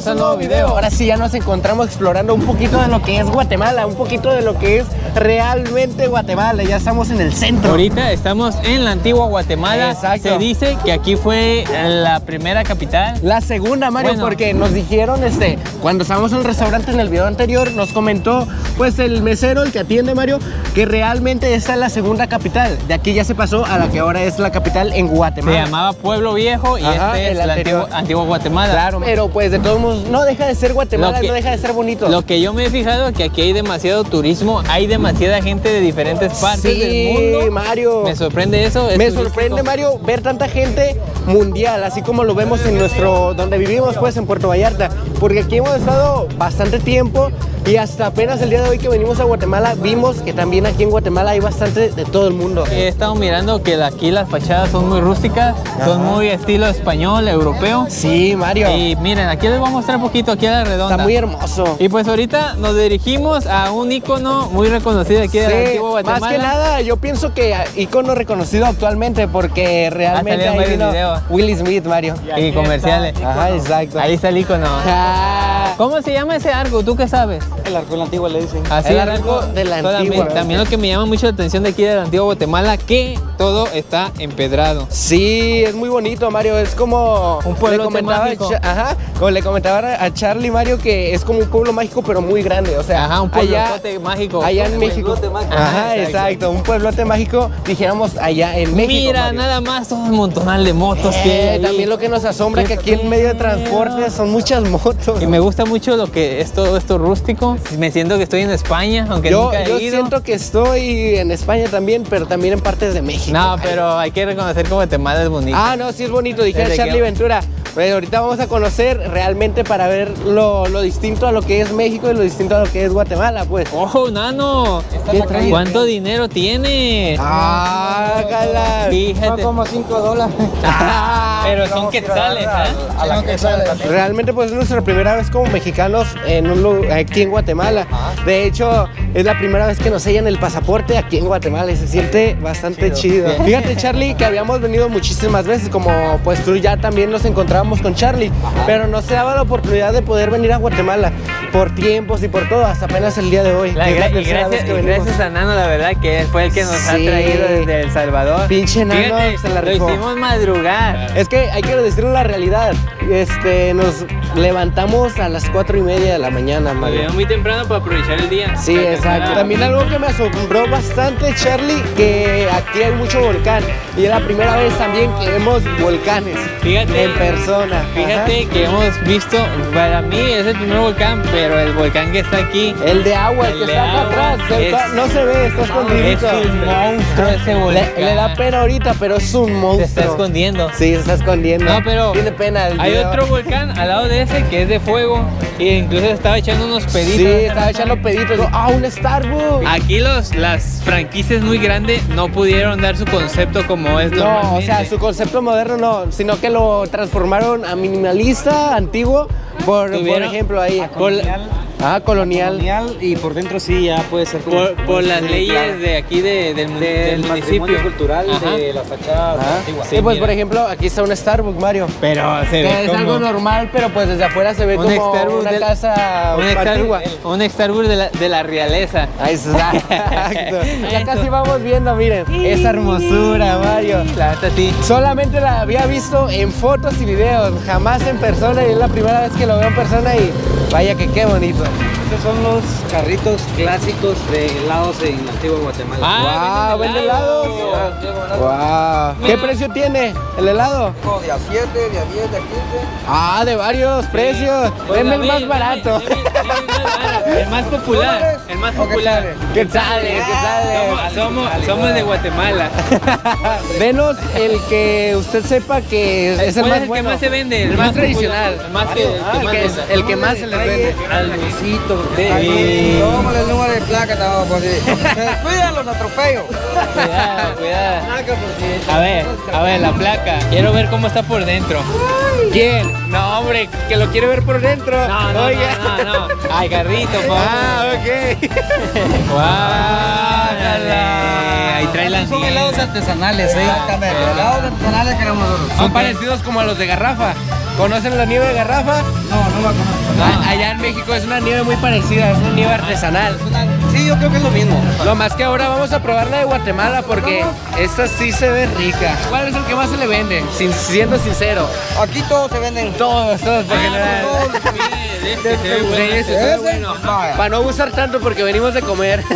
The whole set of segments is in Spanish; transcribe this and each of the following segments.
Bienvenidos a un nuevo video. Ahora sí ya nos encontramos explorando un poquito de lo que es Guatemala, un poquito de lo que es realmente Guatemala. Ya estamos en el centro. Ahorita estamos en la antigua Guatemala. Exacto. Se dice que aquí fue la primera capital. La segunda, Mario, Bueno. porque nos dijeron, este, cuando estábamos en el restaurante en el video anterior, nos comentó, pues, el mesero, el que atiende, Mario, que realmente esta es la segunda capital. De aquí ya se pasó a la que ahora es la capital en Se Guatemala. llamaba Pueblo Viejo y Ajá, este es el la antigua Guatemala. Claro, pero pues de todos modos, no deja de ser Guatemala, que- no deja de ser bonito. Lo que yo me he fijado es que aquí hay demasiado turismo, hay demasiada gente de diferentes partes sí, del mundo. Mario. Me sorprende eso. es Me turístico. sorprende, Mario, ver tanta gente mundial, así como lo vemos en nuestro, donde vivimos, pues, en Puerto Vallarta. Porque aquí hemos estado bastante tiempo y hasta apenas el día de hoy que venimos a Guatemala, vimos que también aquí en Guatemala hay bastante de todo el mundo. He estado mirando que aquí las fachadas son muy rústicas, son muy estilo español, europeo. Sí, Mario. Y miren, aquí les voy a mostrar un poquito aquí a la redonda. Está muy hermoso. Y pues ahorita nos dirigimos a un icono muy reconocido aquí de Sí, antigua Guatemala. más que nada, yo pienso que icono reconocido actualmente porque realmente salido en ahí varios vino videos. Will Smith, Mario. Y comerciales. Ajá, exacto. Ahí está el icono. Ah, ¿Cómo se llama ese arco? ¿Tú qué sabes? El arco en la antigua le dicen. Así El es, arco de la antigua. También lo que me llama mucho la atención de aquí de la antigua Guatemala, que todo está empedrado. Sí, es muy bonito, Mario. Es como Un comentaba, mágico. Ajá, como le comentaba a Charlie Mario que es como un pueblo mágico pero muy grande, o sea, Ajá, un allá, pueblote mágico. allá en México. mágico. Ajá, exacto. exacto. un pueblote mágico, dijéramos allá en México. Mira, Mario. nada más todo un montonal de motos que Eh, hay también lo que nos asombra que aquí en medio de transporte son muchas motos. Y me gusta mucho lo que es todo esto rústico. Me siento que estoy en España, aunque Yo, nunca he yo ido. siento que estoy en España también, pero también en partes de México. No, pero hay que reconocer que Guatemala es bonito. Ah, no, sí es bonito, Desde Charlie que- Ventura. Pues ahorita vamos a conocer realmente para ver lo, lo distinto a lo que es México y lo distinto a lo que es Guatemala, pues. ¡Ojo, nano! ¿Qué traes? ¿Cuánto dinero tienes? ¡Ah, cala! Fíjate. 5 dólares. Ah, Pero son quetzales, ¿eh? A la que sale. Realmente pues es nuestra primera vez como mexicanos en un lu- aquí en Guatemala. De hecho, es la primera vez que nos sellan el pasaporte aquí en Guatemala y se siente bastante chido. Fíjate Charlie que habíamos venido muchísimas veces como pues tú ya también nos encontrábamos con Charlie, pero no se daba la oportunidad de poder venir a Guatemala por tiempos y por todo, hasta apenas el día de hoy. La que la y gracias, que y gracias a Nano, la verdad, que fue el que nos ha Sí. traído desde El Salvador. Pinche Nano, Fíjate, se la lo rifó. hicimos madrugar. Es que hay que decirlo la realidad. Este, nos levantamos a las cuatro y media de la mañana, llegamos muy temprano para aprovechar el día. Sí, Para exacto. También algo que me asombró bastante, Charlie, que aquí hay mucho volcán. Y es la primera vez también que vemos volcanes Fíjate. en persona. Fíjate que hemos visto, para mí es el primer volcán, pero el volcán que está aquí. El de agua, el, El que está acá atrás. es- no se ve, está es escondido. un monstruo ese volcán. Le, le da pena ahorita, pero es un Se monstruo. está escondiendo. Sí, se está escondiendo. No, pero Tiene pena. el Hay video. otro volcán al lado de ese que es de fuego e incluso estaba echando unos peditos. Sí, estaba echando peditos. Ah, un Starbucks. Aquí los, las franquicias muy grandes no pudieron dar su concepto como es No, o sea, su concepto moderno no, sino que lo transformaron a minimalista, antiguo, por, por ejemplo ahí. Ah, colonial. Colonial y por dentro sí ya puede ser como- por, por las leyes claro. de aquí de- del, mu- del del municipio. cultural Ajá. de las fachadas Ah, antiguas. Sí, Sí, pues mira. por ejemplo, aquí está un Starbucks, Mario. Pero se Que ve es como algo normal, pero pues desde afuera se ve un como Starbucks una del- casa un antigua. Starbucks, un Starbucks de la, de la realeza. Ahí está, exacto. Ya casi vamos viendo, miren, esa hermosura, Mario. La neta sí. Solamente la había visto en fotos y videos, jamás en persona y es la primera vez que lo veo en persona y vaya que qué bonito. Estos son los carritos clásicos de helados en antigua Guatemala. Ah, wow, venden ¿vende helados? helados. Wow. ¿Qué precio tiene el helado? De a 7, de a 10, de a 15. Ah, de varios precios. Pues Deme el más barato. Más popular. El más popular. ¿Qué sale? ¿Qué sale? Somos, somos, de Guatemala. Denos el que usted sepa que es el ¿Cuál más es el bueno. que más se vende? El más tradicional. El más que, el Ah, que más se les vende. Al Luisito. Tómale el número de placa, estaba por ahí. Se descuidan los atropellos. Cuidado, cuidado. A ver, a ver, la placa. Quiero ver cómo está por dentro. ¿Quién? No, hombre, que lo quiere ver por dentro. No, no, Oiga. no, no, no. Ay, garrito, por Ah, ok. Guárdale. Ahí trae la Son helados artesanales, ¿eh? Exactamente. Helados artesanales que nosotros. Son parecidos como a los de garrafa. ¿Conocen la nieve de garrafa? No, no la conozco. Ah, Allá en México es una nieve muy parecida, es una nieve artesanal. Sí, yo creo que es lo mismo. Lo más que ahora vamos a probar la de Guatemala porque esta sí se ve rica. ¿Cuál es el que más se le vende? Sin- siendo sincero. Aquí todos se venden. Todos, todos, general. Ese, vaya. Para no abusar tanto porque venimos de comer.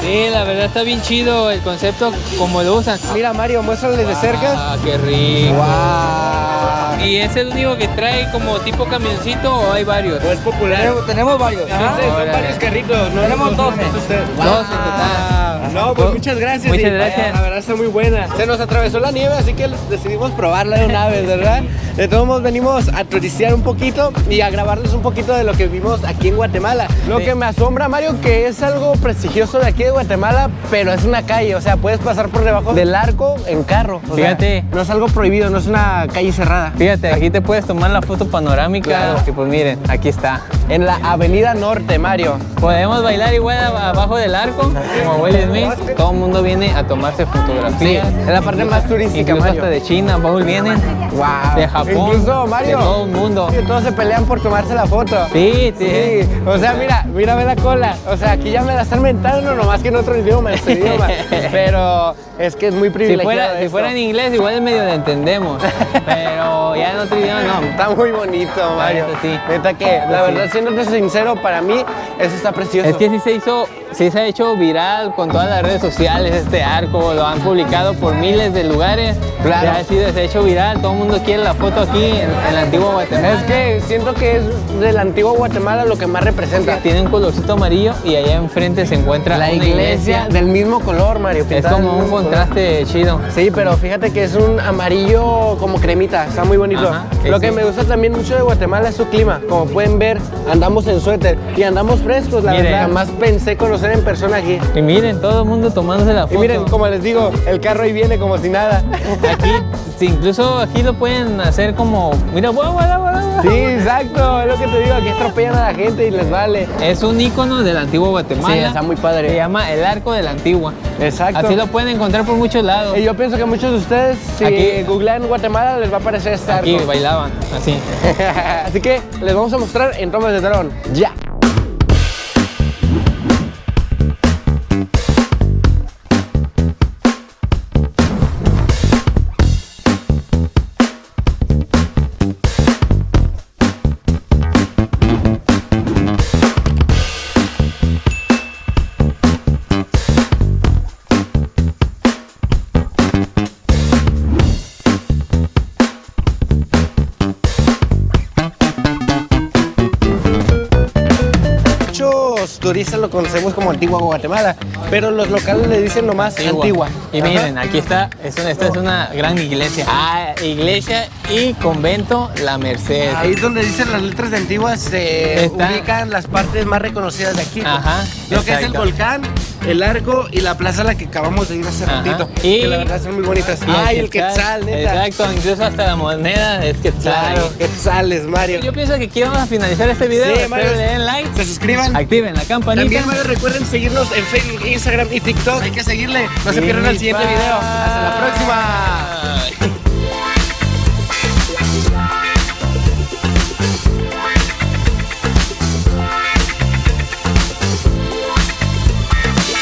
Sí, la verdad está bien chido el concepto como lo usan. Mira Mario, muéstrales de cerca. Ah, qué rico. ¡Wow! ¿Y es el único que trae como tipo camioncito o hay varios? es popular. Tenemos, tenemos varios. Sí, son órale. varios carritos. ¿no? Tenemos 12. Dos en total. No, pues Oh, muchas gracias. muchas y, gracias. vaya, La verdad está muy buena. Se nos atravesó la nieve, así que decidimos probarla de una vez, ¿verdad? De todos modos venimos a turistear un poquito y a grabarles un poquito de lo que vimos aquí en Guatemala. Lo Sí. que me asombra, Mario, que es algo prestigioso de aquí de Guatemala, pero es una calle, o sea, puedes pasar por debajo del arco en carro. o sea, Fíjate. no es algo prohibido, no es una calle cerrada. Fíjate, aquí te puedes tomar la foto panorámica. Claro. Que pues miren, aquí está. En la Avenida Norte, Mario. Podemos bailar igual ab- abajo del arco, como Will Smith. Todo el mundo viene a tomarse Sí, fotografías. es la parte más turística, Incluso Mario. hasta de China, Paul vienen. Wow. De Japón. Incluso Mario. De todo el mundo. Sí, todos se pelean por tomarse la foto. Sí, sí. Sí, o sea, mira, mira, ve la cola. O sea, aquí ya me la están mentando, nomás que en otro idioma, este idioma. Pero es que es muy Si privilegiado. fuera, si fuera en inglés, igual medio le entendemos. Pero ya en otro idioma no. Está muy bonito, Mario. neta, sí. Que, la Sí. Siéndote sincero, para mí, eso está precioso. Es que sí se hizo, sí se ha hecho viral con todas las redes sociales este arco, lo han publicado por miles de lugares. Claro. Ya ha sido, se ha hecho viral, todo el mundo quiere la foto aquí en, en la antigua Guatemala. Es que siento que es del antiguo Guatemala lo que más representa. tiene un colorcito amarillo y allá enfrente se encuentra La iglesia, del mismo color, Mario. Es como un mismo color. contraste chido. Sí, pero fíjate que es un amarillo como cremita, está muy bonito. Ajá, Lo sí, que me gusta también mucho de Guatemala es su clima. Como pueden ver, andamos en suéter y andamos frescos, la Miren. verdad. Jamás pensé conocer en persona aquí. Y miren, todo el mundo tomándose la foto. Y miren, como les digo, el carro ahí viene como si nada. Aquí, incluso aquí lo pueden hacer como, mira, guau, guau, guau, guau. Sí, exacto, es lo que te digo, aquí atropellan a la gente y les vale. Es un icono del antiguo Guatemala. Sí, está muy padre. Se llama el Arco de la Antigua. Exacto. Así lo pueden encontrar por muchos lados. Y yo pienso que muchos de ustedes, si Aquí- googlean Guatemala, les va a aparecer este Aquí arco. bailaban, así. Así que les vamos a mostrar en tomas de dron. Ya. Muchos turistas lo conocemos como Antigua Guatemala, pero los locales le dicen nomás Antigua. Y miren, aquí está, es una- esta es una gran iglesia. Ah, iglesia y convento La Merced. Ahí donde dicen las letras de Antigua se Está. ubican las partes más reconocidas de aquí. Ajá, Lo que es el volcán, el arco y la plaza a la que acabamos de ir hace Ajá. ratito. Y- Que la verdad son muy bonitas. Ay, el quetzal, neta. Exacto, incluso hasta la moneda es quetzal. Claro, quetzales, Mario. Yo pienso que aquí vamos a finalizar este video. Sí, Mario. le den like, Se suscriban. activen la campanita. También, Mario, recuerden seguirnos en Facebook, Instagram y TikTok. Hay que seguirle. No se pierdan el siguiente video. Hasta la próxima.